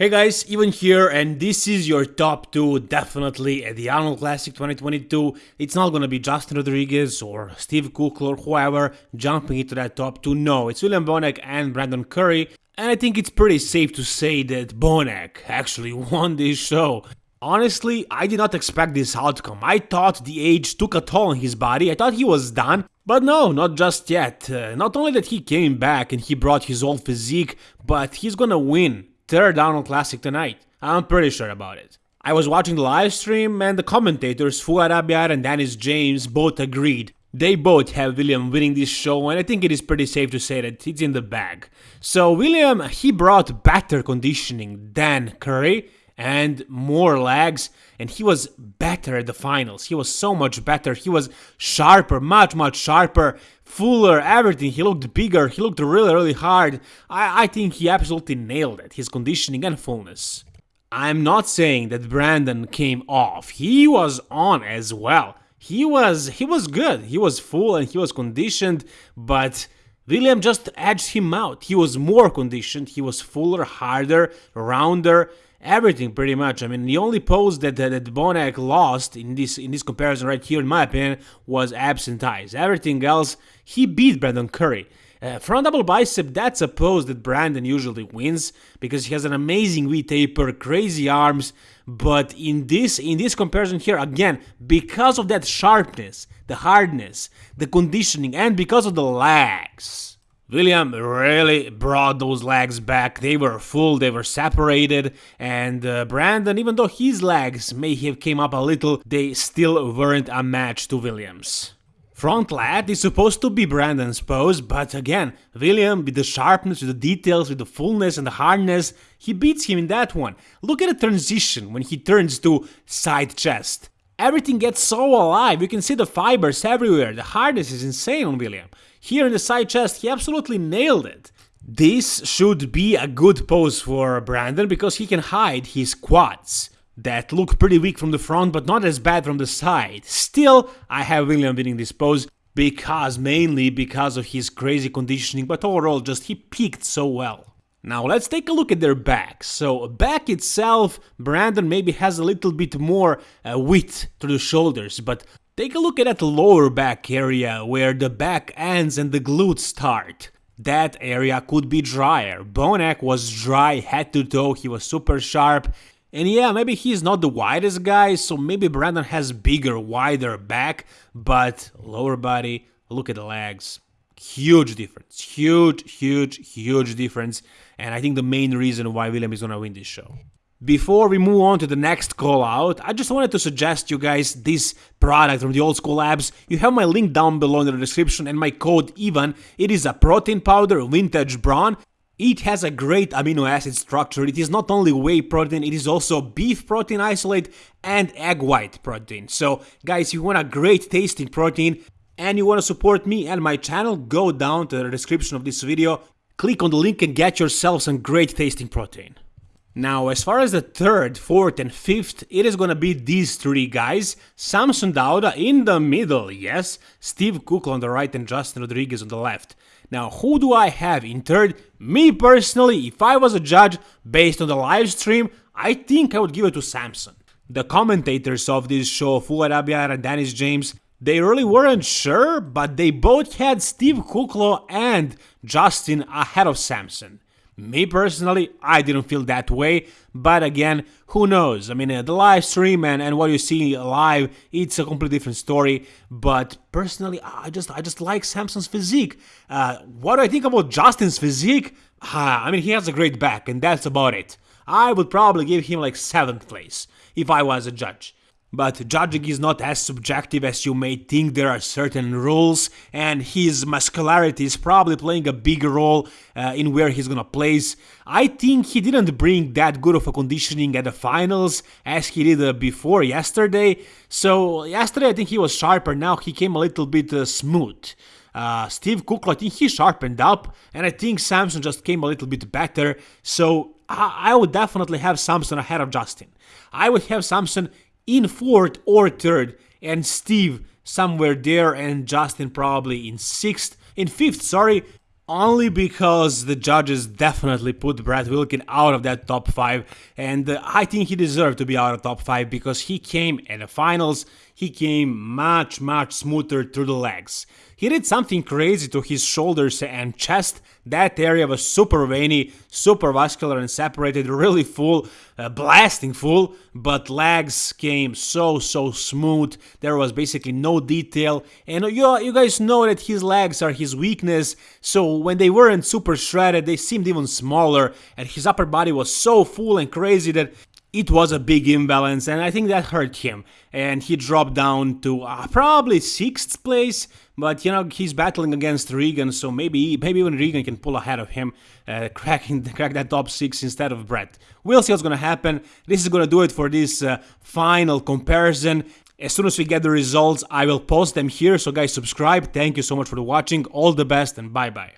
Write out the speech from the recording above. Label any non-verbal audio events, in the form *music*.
Hey guys, Ivan here, and this is your top 2 definitely at the Arnold Classic 2022. It's not gonna be Justin Rodriguez or Steve Kuclo or whoever jumping into that top 2, no, it's William Bonac and Brandon Curry, and I think it's pretty safe to say that Bonac actually *laughs* won this show. Honestly, I did not expect this outcome. I thought the age took a toll on his body, I thought he was done, but no, not just yet. Uh, not only that he came back and he brought his old physique, but he's gonna win third Arnold Classic tonight. I'm pretty sure about it. I was watching the live stream and the commentators Fouad Abiad and Dennis James both agreed. They both have William winning this show and I think it is pretty safe to say that it's in the bag. So William, he brought better conditioning than Curry and more legs and he was better at the finals. He was so much better. He was sharper, much much sharper, fuller, everything. He looked bigger. He looked really really hard. I, I think he absolutely nailed it. His conditioning and fullness. I'm not saying that Brandon came off. He was on as well. He was he was good. He was full and he was conditioned, but William just edged him out. He was more conditioned, he was fuller, harder, rounder, everything pretty much. I mean, the only pose that that, that Bonac lost in this in this comparison right here, in my opinion, was abs and thighs. Everything else, he beat Brandon Curry. Uh, front double bicep, that's a pose that Brandon usually wins because he has an amazing V taper, crazy arms. But in this in this comparison here, again, because of that sharpness, the hardness, the conditioning, and because of the legs, William really brought those legs back. They were full, they were separated, and uh, Brandon, even though his legs may have came up a little, they still weren't a match to Williams. Front lat is supposed to be Brandon's pose, but again, William, with the sharpness, with the details, with the fullness and the hardness, he beats him in that one. Look at the transition when he turns to side chest. Everything gets so alive, you can see the fibers everywhere, the hardness is insane on William. Here in the side chest, he absolutely nailed it. This should be a good pose for Brandon because he can hide his quads that look pretty weak from the front but not as bad from the side. Still, I have William winning this pose because mainly because of his crazy conditioning but overall just he peaked so well. Now let's take a look at their back. So back itself, Brandon maybe has a little bit more uh, width to the shoulders, but take a look at that lower back area where the back ends and the glutes start. That area could be drier. Bonac was dry head to toe, he was super sharp. And yeah, maybe he's not the widest guy, so maybe Brandon has bigger, wider back, but lower body, look at the legs. Huge difference. Huge, huge, huge difference. And I think the main reason why William is gonna win this show. Before we move on to the next call out, I just wanted to suggest you guys this product from the Old School Labs. You have my link down below in the description and my code EVAN. It is a protein powder, vintage brawn. It has a great amino acid structure. It is not only whey protein, it is also beef protein isolate and egg white protein. So guys, if you want a great tasting protein, and you want to support me and my channel, go down to the description of this video, click on the link and get yourself some great tasting protein. Now, as far as the third, fourth, and fifth, it is gonna be these three guys. Samson Dauda in the middle, yes. Steve Kuclo on the right and Justin Rodriguez on the left. Now, who do I have in third? Me personally, if I was a judge, based on the live stream, I think I would give it to Samson. The commentators of this show, Fouad Abiad and Dennis James, they really weren't sure, but they both had Steve Kuclo and Justin ahead of Samson. Me personally, I didn't feel that way, but again, who knows? I mean, uh, the live stream and, and what you see live, it's a completely different story. But personally, I just I just like Samson's physique. Uh, what do I think about Justin's physique? Uh, I mean, he has a great back, and that's about it. I would probably give him like seventh place if I was a judge. But judging is not as subjective as you may think, there are certain rules, and his muscularity is probably playing a big role uh, in where he's gonna place. I think he didn't bring that good of a conditioning at the finals as he did uh, before yesterday, so yesterday I think he was sharper, now he came a little bit uh, smooth. Uh, Steve Kuclo, I think he sharpened up, and I think Samson just came a little bit better, so I, I would definitely have Samson ahead of Justin. I would have Samson in fourth or third, and Steve somewhere there, and Justin probably in sixth, in fifth, sorry. only because the judges definitely put Brett Wilkin out of that top 5 and uh, I think he deserved to be out of top 5 because he came in the finals, he came much much smoother through the legs. He did something crazy to his shoulders and chest. That area was super veiny, super vascular and separated, really full, uh, blasting full, but legs came so, so smooth. There was basically no detail. And you, you guys know that his legs are his weakness, so when they weren't super shredded, they seemed even smaller, and his upper body was so full and crazy that it was a big imbalance and I think that hurt him and he dropped down to uh, probably 6th place but you know he's battling against Regan so maybe maybe even Regan can pull ahead of him uh, *laughs* cracking crack that top 6 instead of Brett. We'll see what's gonna happen. This is gonna do it for this uh, final comparison. As soon as we get the results I will post them here so guys subscribe. Thank you so much for watching. All the best and bye bye.